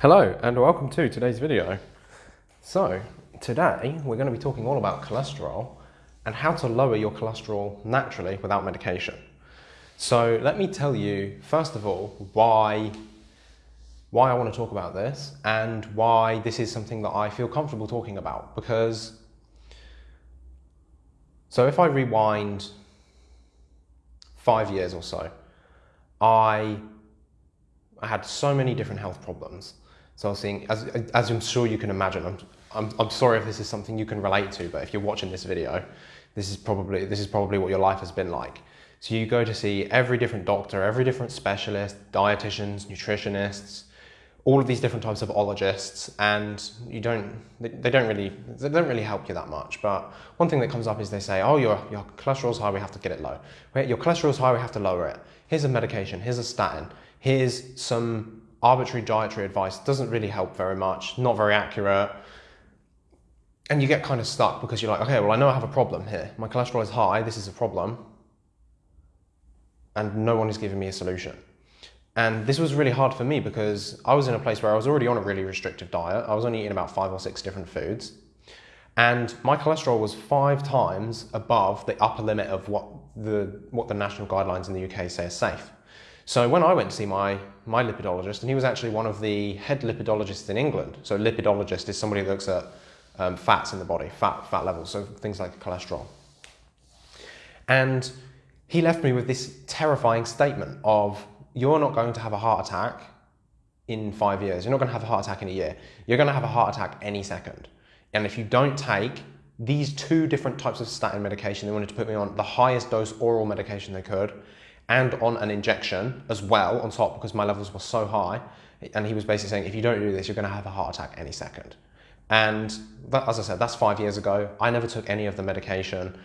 Hello and welcome to today's video. So today we're going to be talking all about cholesterol and how to lower your cholesterol naturally without medication. So let me tell you first of all why why I want to talk about this and why this is something that I feel comfortable talking about because so if I rewind five years or so, I I had so many different health problems. So I was seeing, as, as I'm sure you can imagine, I'm, I'm, I'm sorry if this is something you can relate to, but if you're watching this video, this is probably, this is probably what your life has been like. So you go to see every different doctor, every different specialist, dietitians, nutritionists, all of these different types of ologists, and you don't, they, they don't really, they don't really help you that much. But one thing that comes up is they say, oh, your, your cholesterol's high, we have to get it low. Your cholesterol's high, we have to lower it. Here's a medication, here's a statin, here's some arbitrary dietary advice. Doesn't really help very much, not very accurate. And you get kind of stuck because you're like, okay, well, I know I have a problem here. My cholesterol is high, this is a problem. And no one is giving me a solution. And this was really hard for me because I was in a place where I was already on a really restrictive diet. I was only eating about five or six different foods. And my cholesterol was five times above the upper limit of what the, what the national guidelines in the UK say is safe. So when I went to see my, my lipidologist, and he was actually one of the head lipidologists in England. So lipidologist is somebody who looks at um, fats in the body, fat, fat levels, so things like cholesterol. And he left me with this terrifying statement of, you're not going to have a heart attack in five years. You're not going to have a heart attack in a year. You're going to have a heart attack any second. And if you don't take these two different types of statin medication, they wanted to put me on the highest dose oral medication they could, and on an injection as well on top because my levels were so high. And he was basically saying, if you don't do this, you're going to have a heart attack any second. And that, as I said, that's five years ago. I never took any of the medication.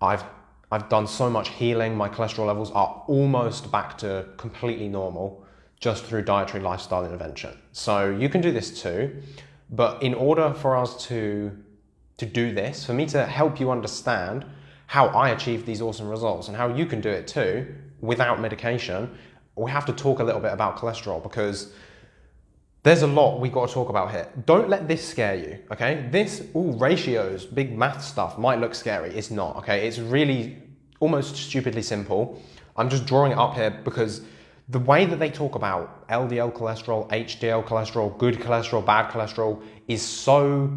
I've I've done so much healing. My cholesterol levels are almost back to completely normal just through dietary lifestyle intervention. So you can do this too. But in order for us to, to do this, for me to help you understand how I achieved these awesome results and how you can do it too, without medication, we have to talk a little bit about cholesterol because there's a lot we've got to talk about here. Don't let this scare you, okay? This, all ratios, big math stuff might look scary. It's not, okay? It's really almost stupidly simple. I'm just drawing it up here because the way that they talk about LDL cholesterol, HDL cholesterol, good cholesterol, bad cholesterol is so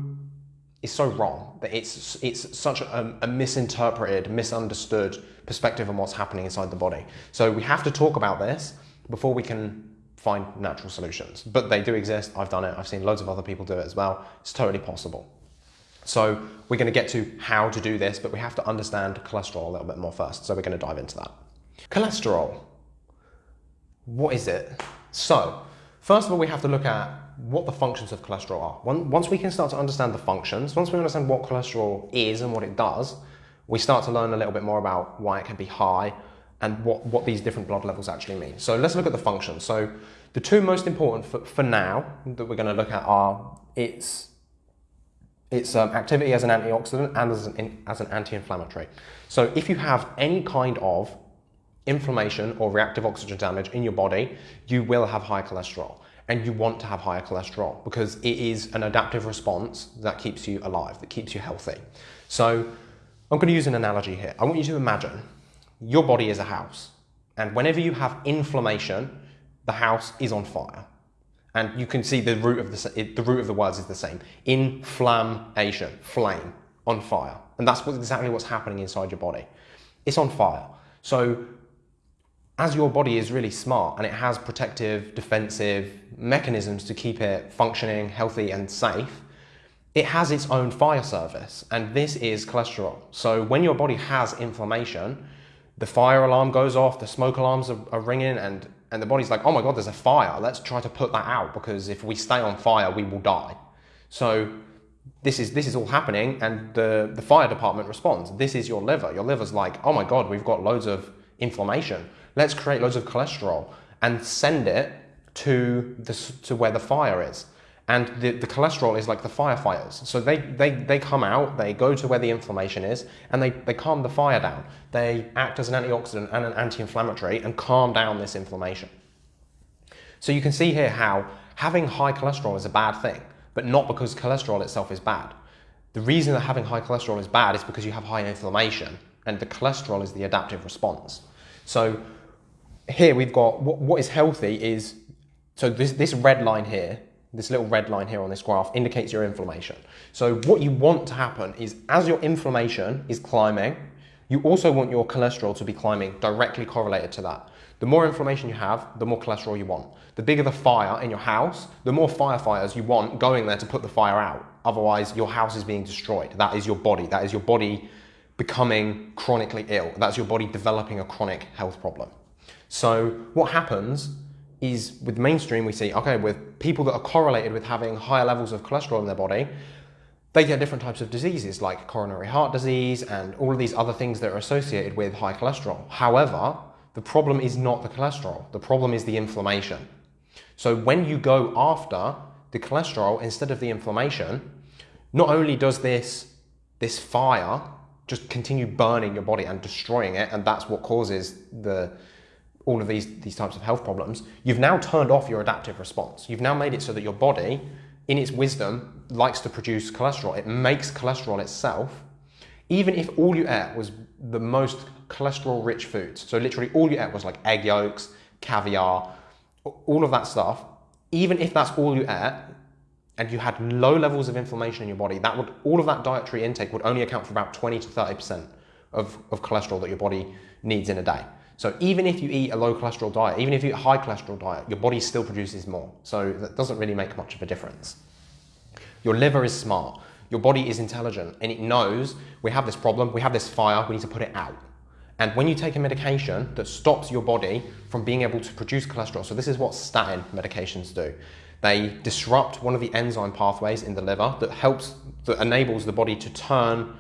is so wrong that it's it's such a, a misinterpreted, misunderstood perspective on what's happening inside the body. So we have to talk about this before we can find natural solutions. But they do exist. I've done it. I've seen loads of other people do it as well. It's totally possible. So we're going to get to how to do this, but we have to understand cholesterol a little bit more first. So we're going to dive into that. Cholesterol. What is it? So first of all, we have to look at what the functions of cholesterol are. Once we can start to understand the functions, once we understand what cholesterol is and what it does, we start to learn a little bit more about why it can be high and what, what these different blood levels actually mean. So let's look at the functions. So the two most important for, for now that we're going to look at are its, its um, activity as an antioxidant and as an, as an anti-inflammatory. So if you have any kind of inflammation or reactive oxygen damage in your body, you will have high cholesterol and you want to have higher cholesterol because it is an adaptive response that keeps you alive, that keeps you healthy. So I'm going to use an analogy here. I want you to imagine your body is a house. And whenever you have inflammation, the house is on fire. And you can see the root of the, the root of the words is the same. Inflammation, flame, on fire. And that's what, exactly what's happening inside your body. It's on fire. So as your body is really smart and it has protective, defensive mechanisms to keep it functioning, healthy and safe, it has its own fire service, and this is cholesterol. So when your body has inflammation, the fire alarm goes off, the smoke alarms are, are, ringing, and, and the body's like, oh my God, there's a fire. Let's try to put that out because if we stay on fire, we will die. So this is, this is all happening, and the, the fire department responds. This is your liver. Your liver's like, oh my God, we've got loads of inflammation. Let's create loads of cholesterol and send it to, the, to where the fire is. And the, the cholesterol is like the firefighters. So they, they, they come out, they go to where the inflammation is, and they, they calm the fire down. They act as an antioxidant and an anti-inflammatory and calm down this inflammation. So you can see here how having high cholesterol is a bad thing, but not because cholesterol itself is bad. The reason that having high cholesterol is bad is because you have high inflammation, and the cholesterol is the adaptive response. So here we've got what, what is healthy is so this, this red line here, this little red line here on this graph indicates your inflammation. So what you want to happen is as your inflammation is climbing, you also want your cholesterol to be climbing directly correlated to that. The more inflammation you have, the more cholesterol you want. The bigger the fire in your house, the more firefighters you want going there to put the fire out. Otherwise, your house is being destroyed. That is your body. That is your body becoming chronically ill. That's your body developing a chronic health problem. So what happens is with mainstream, we see, okay, with people that are correlated with having higher levels of cholesterol in their body, they get different types of diseases like coronary heart disease and all of these other things that are associated with high cholesterol. However, the problem is not the cholesterol, the problem is the inflammation. So when you go after the cholesterol instead of the inflammation, not only does this, this fire just continue burning your body and destroying it, and that's what causes the, all of these, these types of health problems, you've now turned off your adaptive response. You've now made it so that your body in its wisdom, likes to produce cholesterol. It makes cholesterol itself, even if all you ate was the most cholesterol rich foods. So, literally, all you ate was like egg yolks, caviar, all of that stuff. Even if that's all you ate, and you had low levels of inflammation in your body, that would all of that dietary intake would only account for about 20 to 30% of, of cholesterol that your body needs in a day. So even if you eat a low cholesterol diet, even if you eat a high cholesterol diet, your body still produces more. So that doesn't really make much of a difference. Your liver is smart. Your body is intelligent and it knows we have this problem, we have this fire, we need to put it out. And when you take a medication that stops your body from being able to produce cholesterol, so this is what statin medications do. They disrupt one of the enzyme pathways in the liver that helps, that enables the body to turn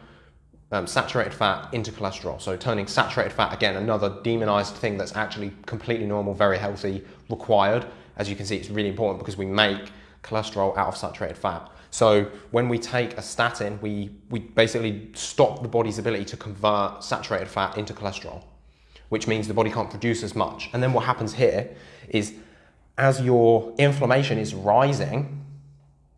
um, saturated fat into cholesterol. So turning saturated fat, again, another demonized thing that's actually completely normal, very healthy, required. As you can see, it's really important because we make cholesterol out of saturated fat. So when we take a statin, we, we basically stop the body's ability to convert saturated fat into cholesterol, which means the body can't produce as much. And then what happens here is as your inflammation is rising,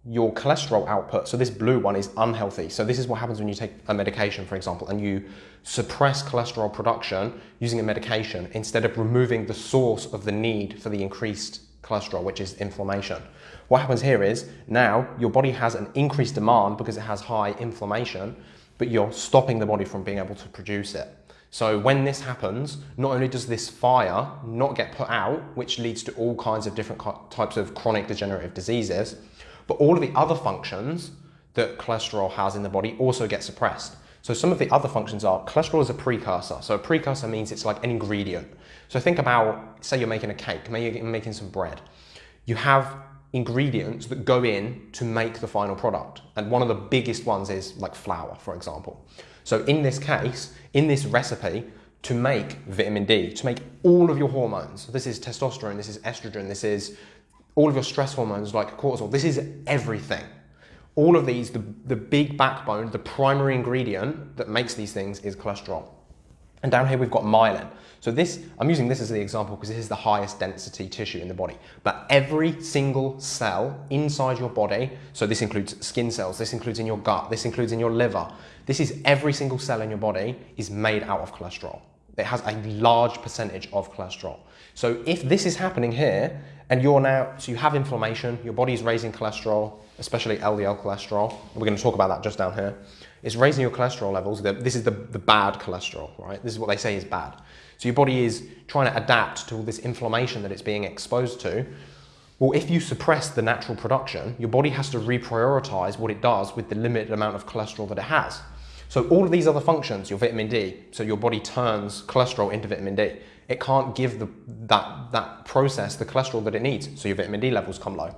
your cholesterol output, so this blue one is unhealthy. So this is what happens when you take a medication, for example, and you suppress cholesterol production using a medication instead of removing the source of the need for the increased cholesterol, which is inflammation. What happens here is now your body has an increased demand because it has high inflammation, but you're stopping the body from being able to produce it. So when this happens, not only does this fire not get put out, which leads to all kinds of different types of chronic degenerative diseases, but all of the other functions that cholesterol has in the body also get suppressed. So some of the other functions are cholesterol is a precursor. So a precursor means it's like an ingredient. So think about, say you're making a cake, maybe you're making some bread. You have ingredients that go in to make the final product. And one of the biggest ones is like flour, for example. So in this case, in this recipe, to make vitamin D, to make all of your hormones. This is testosterone, this is estrogen, this is all of your stress hormones like cortisol. This is everything. All of these, the, the big backbone, the primary ingredient that makes these things is cholesterol. And down here we've got myelin. So this, I'm using this as the example because this is the highest density tissue in the body. But every single cell inside your body, so this includes skin cells, this includes in your gut, this includes in your liver, this is every single cell in your body is made out of cholesterol. It has a large percentage of cholesterol. So if this is happening here, and you're now, so you have inflammation, your body's raising cholesterol, especially LDL cholesterol, we're going to talk about that just down here. It's raising your cholesterol levels. This is the, the bad cholesterol, right? This is what they say is bad. So your body is trying to adapt to all this inflammation that it's being exposed to. Well, if you suppress the natural production, your body has to reprioritize what it does with the limited amount of cholesterol that it has. So all of these other functions, your vitamin D, so your body turns cholesterol into vitamin D. It can't give the, that, that process the cholesterol that it needs, so your vitamin D levels come low.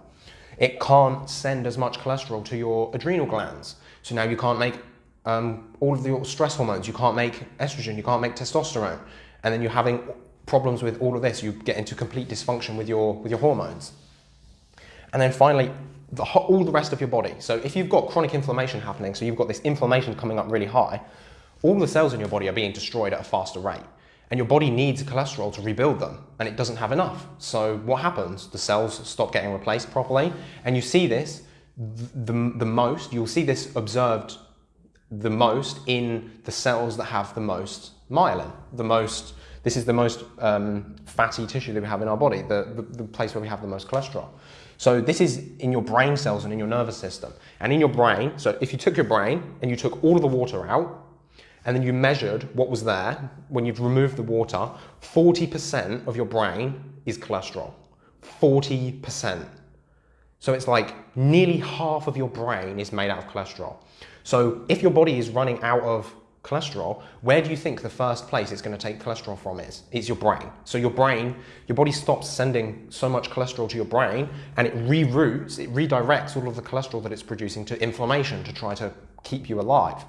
It can't send as much cholesterol to your adrenal glands, so now you can't make um, all of your stress hormones, you can't make estrogen, you can't make testosterone, and then you're having problems with all of this. You get into complete dysfunction with your, with your hormones. And then finally, the, all the rest of your body. So if you've got chronic inflammation happening, so you've got this inflammation coming up really high, all the cells in your body are being destroyed at a faster rate. And your body needs cholesterol to rebuild them, and it doesn't have enough. So what happens? The cells stop getting replaced properly, and you see this the, the most, you'll see this observed the most in the cells that have the most myelin, the most, this is the most um, fatty tissue that we have in our body, the, the, the place where we have the most cholesterol. So this is in your brain cells and in your nervous system. And in your brain, so if you took your brain and you took all of the water out, and then you measured what was there, when you've removed the water, 40% of your brain is cholesterol. 40%. So it's like nearly half of your brain is made out of cholesterol. So if your body is running out of cholesterol, where do you think the first place it's going to take cholesterol from is? It's your brain. So your brain, your body stops sending so much cholesterol to your brain and it reroutes, it redirects all of the cholesterol that it's producing to inflammation to try to keep you alive.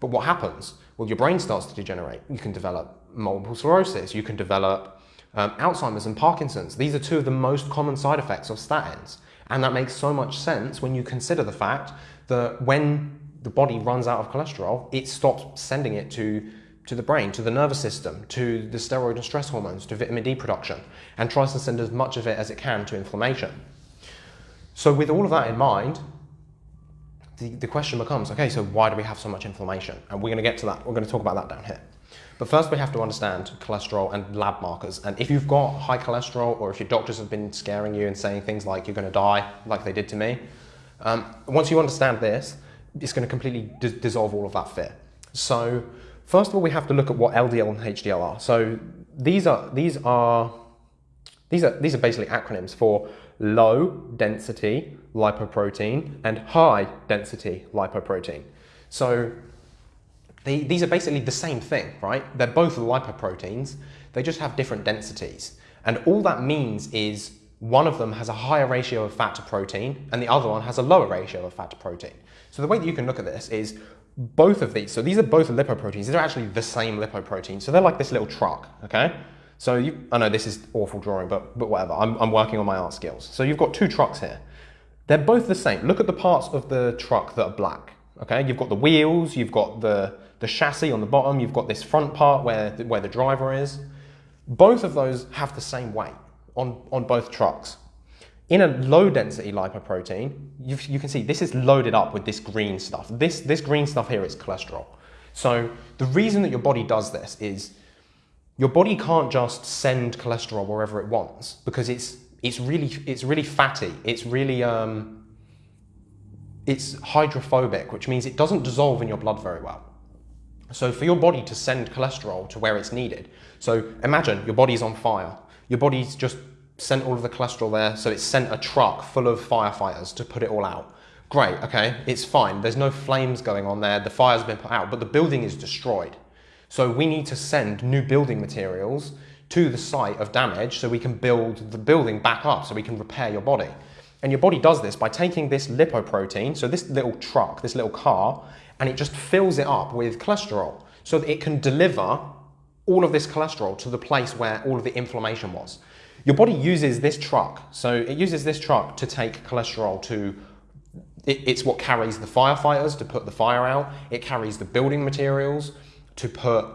But what happens? Well, your brain starts to degenerate. You can develop multiple sclerosis. You can develop um, Alzheimer's and Parkinson's. These are two of the most common side effects of statins. And that makes so much sense when you consider the fact that when the body runs out of cholesterol, it stops sending it to, to the brain, to the nervous system, to the steroid and stress hormones, to vitamin D production, and tries to send as much of it as it can to inflammation. So with all of that in mind, the, the question becomes, okay, so why do we have so much inflammation? And we're going to get to that. We're going to talk about that down here. But first we have to understand cholesterol and lab markers. And if you've got high cholesterol or if your doctors have been scaring you and saying things like you're going to die, like they did to me, um, once you understand this, it's going to completely dissolve all of that fear. So first of all, we have to look at what LDL and HDL are. So these are, these are, these are, these are basically acronyms for low density lipoprotein and high density lipoprotein. So they, these are basically the same thing, right? They're both lipoproteins, they just have different densities. And all that means is one of them has a higher ratio of fat to protein and the other one has a lower ratio of fat to protein. So the way that you can look at this is both of these, so these are both lipoproteins, these are actually the same lipoprotein. So they're like this little truck, okay? So you, I know this is awful drawing, but, but whatever, I'm, I'm working on my art skills. So you've got two trucks here. They're both the same. Look at the parts of the truck that are black, okay? You've got the wheels, you've got the, the chassis on the bottom, you've got this front part where, the, where the driver is. Both of those have the same weight on, on both trucks. In a low density lipoprotein, you, you can see this is loaded up with this green stuff. This, this green stuff here is cholesterol. So the reason that your body does this is your body can't just send cholesterol wherever it wants because it's, it's, really, it's really fatty. It's really, um, it's hydrophobic, which means it doesn't dissolve in your blood very well. So for your body to send cholesterol to where it's needed, so imagine your body's on fire. Your body's just sent all of the cholesterol there, so it's sent a truck full of firefighters to put it all out. Great, okay, it's fine. There's no flames going on there, the fire's been put out, but the building is destroyed. So we need to send new building materials to the site of damage so we can build the building back up, so we can repair your body. And your body does this by taking this lipoprotein, so this little truck, this little car, and it just fills it up with cholesterol so that it can deliver all of this cholesterol to the place where all of the inflammation was. Your body uses this truck, so it uses this truck to take cholesterol to, it, it's what carries the firefighters to put the fire out, it carries the building materials to put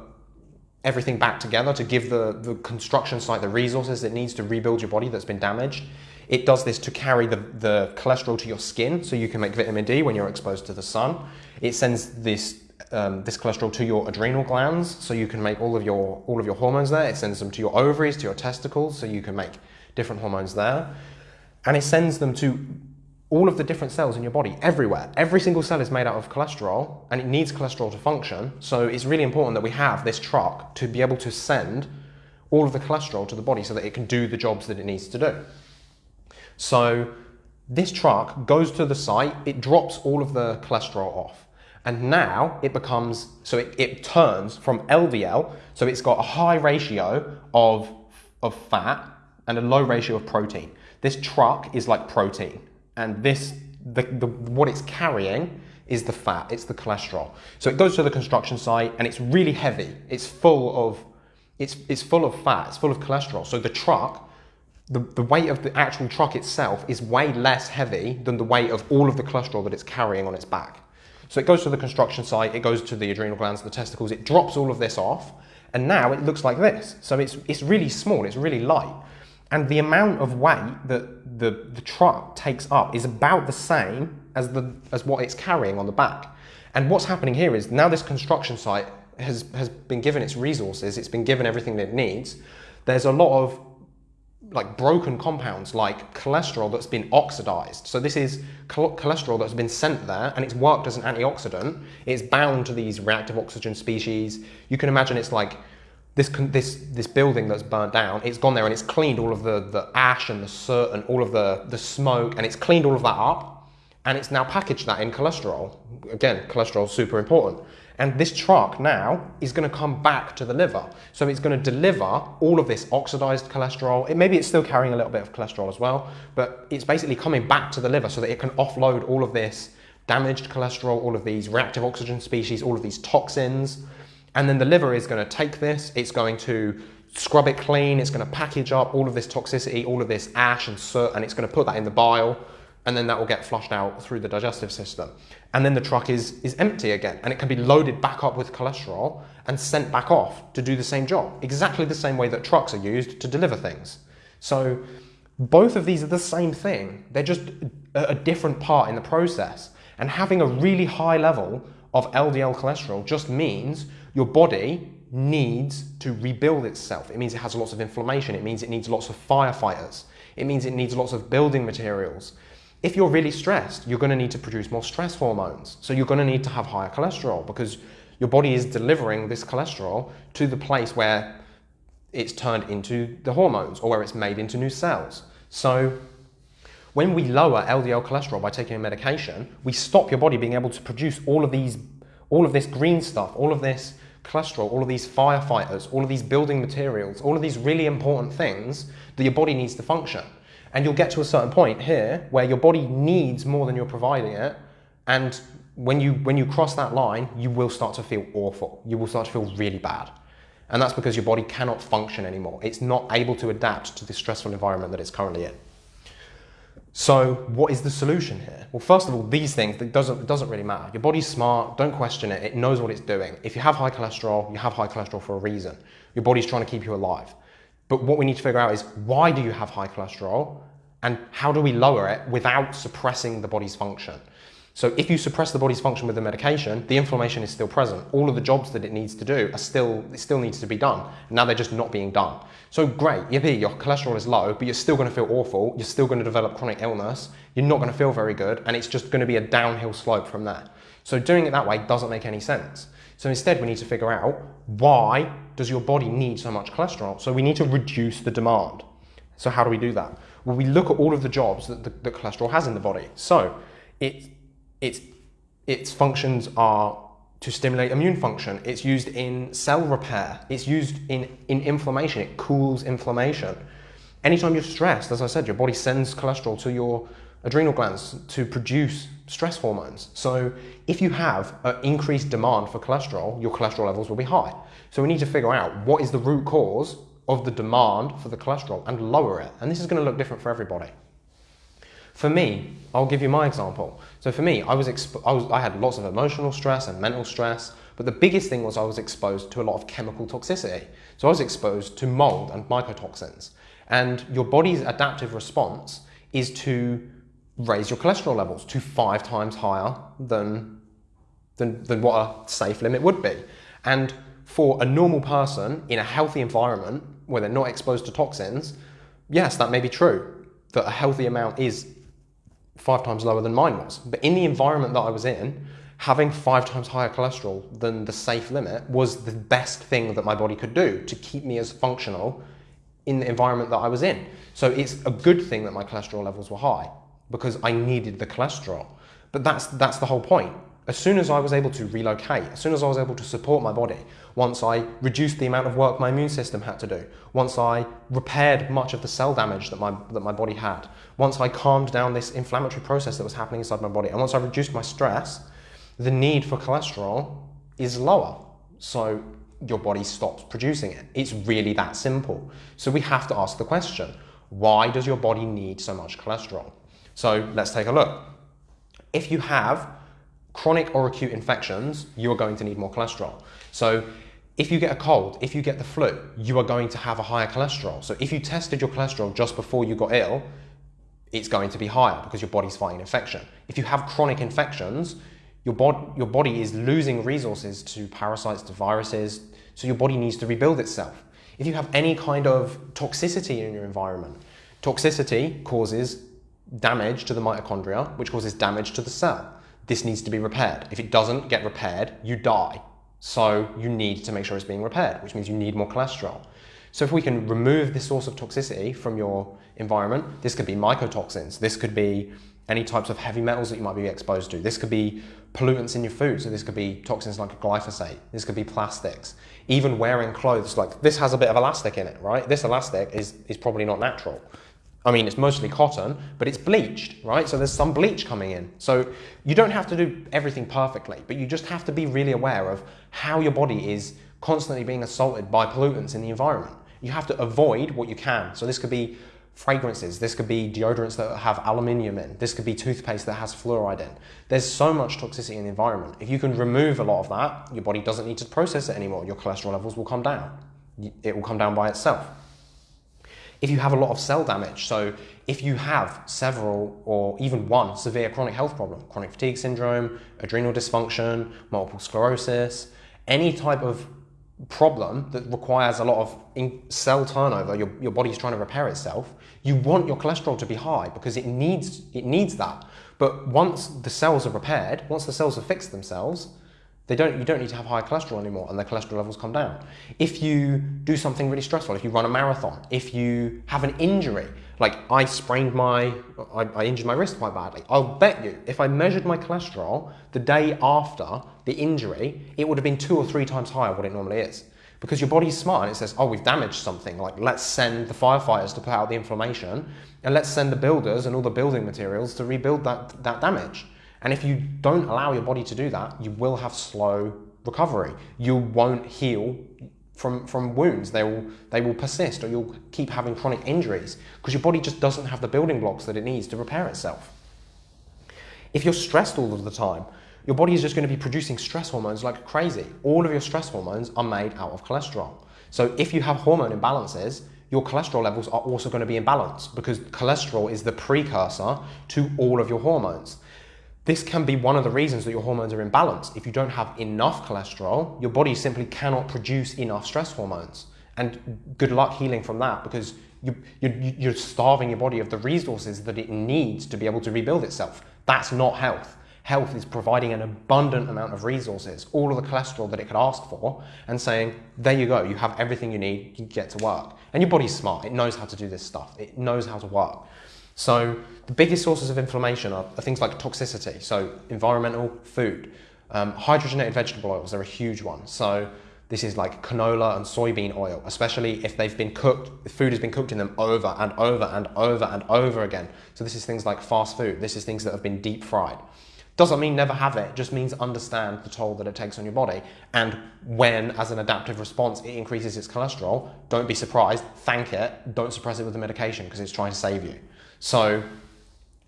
everything back together, to give the, the construction site the resources it needs to rebuild your body that's been damaged. It does this to carry the, the cholesterol to your skin so you can make vitamin D when you're exposed to the sun. It sends this um, this cholesterol to your adrenal glands so you can make all of your all of your hormones there. It sends them to your ovaries, to your testicles so you can make different hormones there. And it sends them to all of the different cells in your body, everywhere. Every single cell is made out of cholesterol and it needs cholesterol to function. So it's really important that we have this truck to be able to send all of the cholesterol to the body so that it can do the jobs that it needs to do. So this truck goes to the site, it drops all of the cholesterol off. And now it becomes, so it, it turns from LDL, so it's got a high ratio of, of fat and a low ratio of protein. This truck is like protein, and this, the, the, what it's carrying is the fat, it's the cholesterol. So it goes to the construction site and it's really heavy. It's full of, it's, it's full of fat, it's full of cholesterol. So the truck, the, the weight of the actual truck itself is way less heavy than the weight of all of the cholesterol that it's carrying on its back. So it goes to the construction site, it goes to the adrenal glands, the testicles, it drops all of this off, And now it looks like this. So it's, it's really small, it's really light. And the amount of weight that the, the truck takes up is about the same as, the, as what it's carrying on the back. And what's happening here is now this construction site has, has been given its resources, it's been given everything that it needs. There's a lot of like broken compounds like cholesterol that's been oxidized. So this is cholesterol that's been sent there and it's worked as an antioxidant. It's bound to these reactive oxygen species. You can imagine it's like this, this, this building that's burnt down, it's gone there and it's cleaned all of the, the ash and the soot and all of the, the smoke and it's cleaned all of that up and it's now packaged that in cholesterol. Again, cholesterol is super important. And this truck now is going to come back to the liver. So it's going to deliver all of this oxidized cholesterol. It, maybe it's still carrying a little bit of cholesterol as well, but it's basically coming back to the liver so that it can offload all of this damaged cholesterol, all of these reactive oxygen species, all of these toxins. And then the liver is going to take this, it's going to scrub it clean, it's going to package up all of this toxicity, all of this ash and soot, and it's going to put that in the bile and then that will get flushed out through the digestive system. And then the truck is, is empty again, and it can be loaded back up with cholesterol and sent back off to do the same job, exactly the same way that trucks are used to deliver things. So both of these are the same thing, they're just a, a different part in the process. And having a really high level of LDL cholesterol just means your body needs to rebuild itself. It means it has lots of inflammation, it means it needs lots of firefighters, it means it needs lots of building materials. If you're really stressed, you're going to need to produce more stress hormones. So you're going to need to have higher cholesterol because your body is delivering this cholesterol to the place where it's turned into the hormones or where it's made into new cells. So when we lower LDL cholesterol by taking a medication, we stop your body being able to produce all of these, all of this green stuff, all of this cholesterol, all of these firefighters, all of these building materials, all of these really important things that your body needs to function. And you'll get to a certain point here where your body needs more than you're providing it. And when you, when you cross that line, you will start to feel awful. You will start to feel really bad. And that's because your body cannot function anymore. It's not able to adapt to the stressful environment that it's currently in. So what is the solution here? Well, first of all, these things, it doesn't, it doesn't really matter. Your body's smart, don't question it, it knows what it's doing. If you have high cholesterol, you have high cholesterol for a reason. Your body's trying to keep you alive. But what we need to figure out is why do you have high cholesterol and how do we lower it without suppressing the body's function? So if you suppress the body's function with the medication, the inflammation is still present. All of the jobs that it needs to do are still, it still needs to be done. Now they're just not being done. So great, yippee, your cholesterol is low, but you're still gonna feel awful. You're still gonna develop chronic illness. You're not gonna feel very good, and it's just gonna be a downhill slope from there. So doing it that way doesn't make any sense. So instead, we need to figure out why does your body need so much cholesterol? So we need to reduce the demand. So how do we do that? Well, we look at all of the jobs that, the, that cholesterol has in the body. So it, it's, its functions are to stimulate immune function. It's used in cell repair. It's used in, in inflammation. It cools inflammation. Anytime you're stressed, as I said, your body sends cholesterol to your adrenal glands to produce stress hormones. So if you have an increased demand for cholesterol, your cholesterol levels will be high. So we need to figure out what is the root cause of the demand for the cholesterol and lower it. And this is going to look different for everybody. For me, I'll give you my example. So for me, I was, I was I had lots of emotional stress and mental stress, but the biggest thing was I was exposed to a lot of chemical toxicity. So I was exposed to mold and mycotoxins. And your body's adaptive response is to raise your cholesterol levels to five times higher than, than, than what a safe limit would be. And for a normal person in a healthy environment where they're not exposed to toxins, yes, that may be true, that a healthy amount is five times lower than mine was. But in the environment that I was in, having five times higher cholesterol than the safe limit was the best thing that my body could do to keep me as functional in the environment that I was in. So it's a good thing that my cholesterol levels were high because I needed the cholesterol. But that's, that's the whole point. As soon as I was able to relocate, as soon as I was able to support my body, once I reduced the amount of work my immune system had to do, once I repaired much of the cell damage that my, that my body had, once I calmed down this inflammatory process that was happening inside my body, and once I reduced my stress, the need for cholesterol is lower. So your body stops producing it. It's really that simple. So we have to ask the question, why does your body need so much cholesterol? So let's take a look. If you have chronic or acute infections, you are going to need more cholesterol. So if you get a cold, if you get the flu, you are going to have a higher cholesterol. So if you tested your cholesterol just before you got ill, it's going to be higher because your body's fighting infection. If you have chronic infections, your, bod- your body is losing resources to parasites, to viruses, so your body needs to rebuild itself. If you have any kind of toxicity in your environment, toxicity causes damage to the mitochondria, which causes damage to the cell. This needs to be repaired. If it doesn't get repaired, you die. So you need to make sure it's being repaired, which means you need more cholesterol. So if we can remove this source of toxicity from your environment, this could be mycotoxins, this could be any types of heavy metals that you might be exposed to. This could be pollutants in your food, so this could be toxins like glyphosate, this could be plastics. Even wearing clothes, like this has a bit of elastic in it, right? This elastic is, is probably not natural. I mean, it's mostly cotton, but it's bleached, right? So there's some bleach coming in. So you don't have to do everything perfectly, but you just have to be really aware of how your body is constantly being assaulted by pollutants in the environment. You have to avoid what you can. So this could be fragrances, this could be deodorants that have aluminium in, this could be toothpaste that has fluoride in. There's so much toxicity in the environment. If you can remove a lot of that, your body doesn't need to process it anymore. Your cholesterol levels will come down. It will come down by itself. If you have a lot of cell damage, so if you have several or even one severe chronic health problem, chronic fatigue syndrome, adrenal dysfunction, multiple sclerosis, any type of problem that requires a lot of cell turnover, your, your body's trying to repair itself, you want your cholesterol to be high because it needs, it needs that. But once the cells are repaired, once the cells have fixed themselves, they don't, you don't need to have high cholesterol anymore and their cholesterol levels come down. If you do something really stressful, if you run a marathon, if you have an injury, like I sprained my, I, I injured my wrist quite badly, I'll bet you if I measured my cholesterol the day after the injury, it would have been two or three times higher what it normally is. Because your body's smart and it says, oh, we've damaged something. Like, let's send the firefighters to put out the inflammation and let's send the builders and all the building materials to rebuild that, that damage. And if you don't allow your body to do that, you will have slow recovery. You won't heal from, from wounds. They will, they will persist or you'll keep having chronic injuries because your body just doesn't have the building blocks that it needs to repair itself. If you're stressed all of the time, your body is just going to be producing stress hormones like crazy. All of your stress hormones are made out of cholesterol. So if you have hormone imbalances, your cholesterol levels are also going to be imbalanced because cholesterol is the precursor to all of your hormones. This can be one of the reasons that your hormones are imbalanced. If you don't have enough cholesterol, your body simply cannot produce enough stress hormones. And good luck healing from that because you, you're starving your body of the resources that it needs to be able to rebuild itself. That's not health. Health is providing an abundant amount of resources, all of the cholesterol that it could ask for, and saying, there you go, you have everything you need, you get to work. And your body's smart, it knows how to do this stuff, it knows how to work. So the biggest sources of inflammation are, are things like toxicity, so environmental, food. Um, hydrogenated vegetable oils are a huge one. So this is like canola and soybean oil, especially if they've been cooked, the food has been cooked in them over and over and over and over again. So this is things like fast food. This is things that have been deep fried. Doesn't mean never have it, just means understand the toll that it takes on your body. And when, as an adaptive response, it increases its cholesterol, don't be surprised, thank it, don't suppress it with the medication because it's trying to save you. So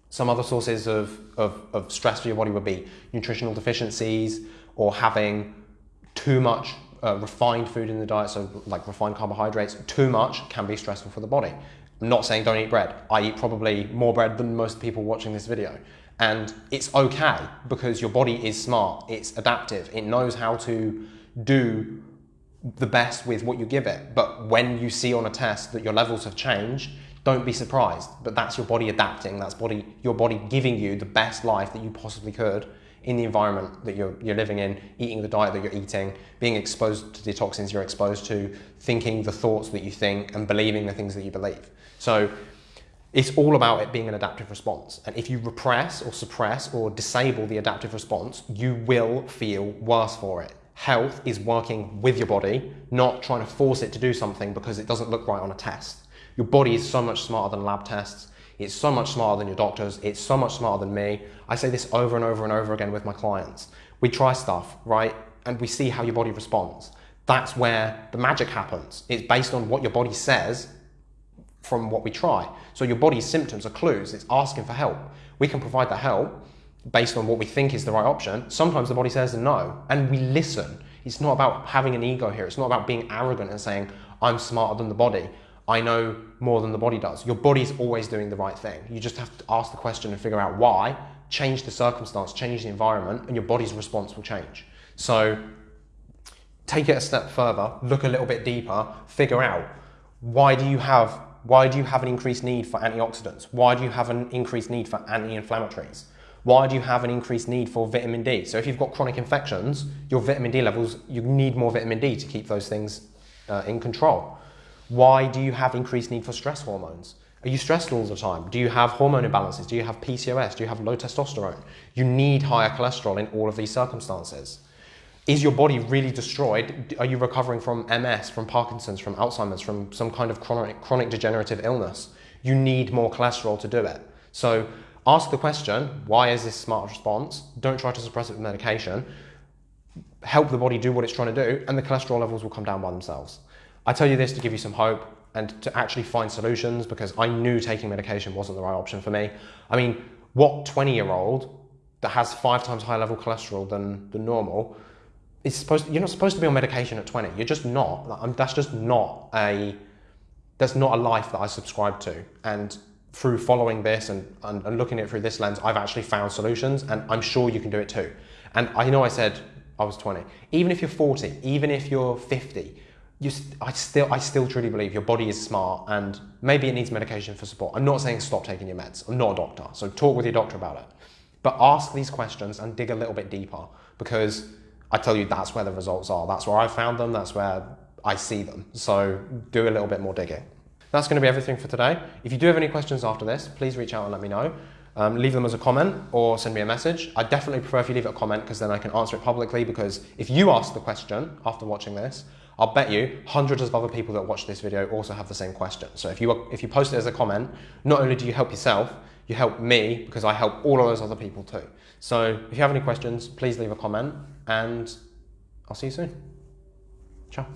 some other sources of, of, of stress for your body would be nutritional deficiencies or having too much uh, refined food in the diet, so like refined carbohydrates, too much can be stressful for the body. I'm not saying don't eat bread. I eat probably more bread than most people watching this video. And it's okay because your body is smart, it's adaptive, it knows how to do the best with what you give it. But when you see on a test that your levels have changed, don't be surprised, but that's your body adapting. That's body, your body giving you the best life that you possibly could in the environment that you're, you're living in, eating the diet that you're eating, being exposed to the toxins you're exposed to, thinking the thoughts that you think, and believing the things that you believe. So it's all about it being an adaptive response. And if you repress or suppress or disable the adaptive response, you will feel worse for it. Health is working with your body, not trying to force it to do something because it doesn't look right on a test. Your body is so much smarter than lab tests. It's so much smarter than your doctors. It's so much smarter than me. I say this over and over and over again with my clients. We try stuff, right? And we see how your body responds. That's where the magic happens. It's based on what your body says from what we try. So your body's symptoms are clues. It's asking for help. We can provide the help based on what we think is the right option. Sometimes the body says no, and we listen. It's not about having an ego here. It's not about being arrogant and saying, I'm smarter than the body. I know more than the body does. Your body's always doing the right thing. You just have to ask the question and figure out why, change the circumstance, change the environment, and your body's response will change. So take it a step further, look a little bit deeper, figure out why do you have why do you have an increased need for antioxidants? Why do you have an increased need for anti-inflammatories? Why do you have an increased need for vitamin D? So if you've got chronic infections, your vitamin D levels, you need more vitamin D to keep those things uh, in control. Why do you have increased need for stress hormones? Are you stressed all the time? Do you have hormone imbalances? Do you have PCOS? Do you have low testosterone? You need higher cholesterol in all of these circumstances. Is your body really destroyed? Are you recovering from MS, from Parkinson's, from Alzheimer's, from some kind of chronic, chronic degenerative illness? You need more cholesterol to do it. So ask the question, why is this smart response? Don't try to suppress it with medication. Help the body do what it's trying to do, and the cholesterol levels will come down by themselves. I tell you this to give you some hope and to actually find solutions because I knew taking medication wasn't the right option for me. I mean, what 20 year old that has five times higher level cholesterol than, than normal is supposed you're not supposed to be on medication at 20 you're just not. That's just not a that's not a life that i subscribe to. And through following this and, and, and looking at it through this lens i've actually found solutions and i'm sure you can do it too. And i know i said i was 20 even if you're 40 even if you're 50 you, I still, I still truly believe your body is smart and maybe it needs medication for support. I'm not saying stop taking your meds. I'm not a doctor, so talk with your doctor about it. But ask these questions and dig a little bit deeper because I tell you that's where the results are. That's where I found them. That's where I see them. So do a little bit more digging. That's going to be everything for today. If you do have any questions after this, please reach out and let me know. Um, leave them as a comment or send me a message. I definitely prefer if you leave a comment because then I can answer it publicly because if you ask the question after watching this, I'll bet you hundreds of other people that watch this video also have the same question. So if you, if you post it as a comment, not only do you help yourself, you help me because I help all of those other people too. So if you have any questions, please leave a comment and I'll see you soon. Ciao.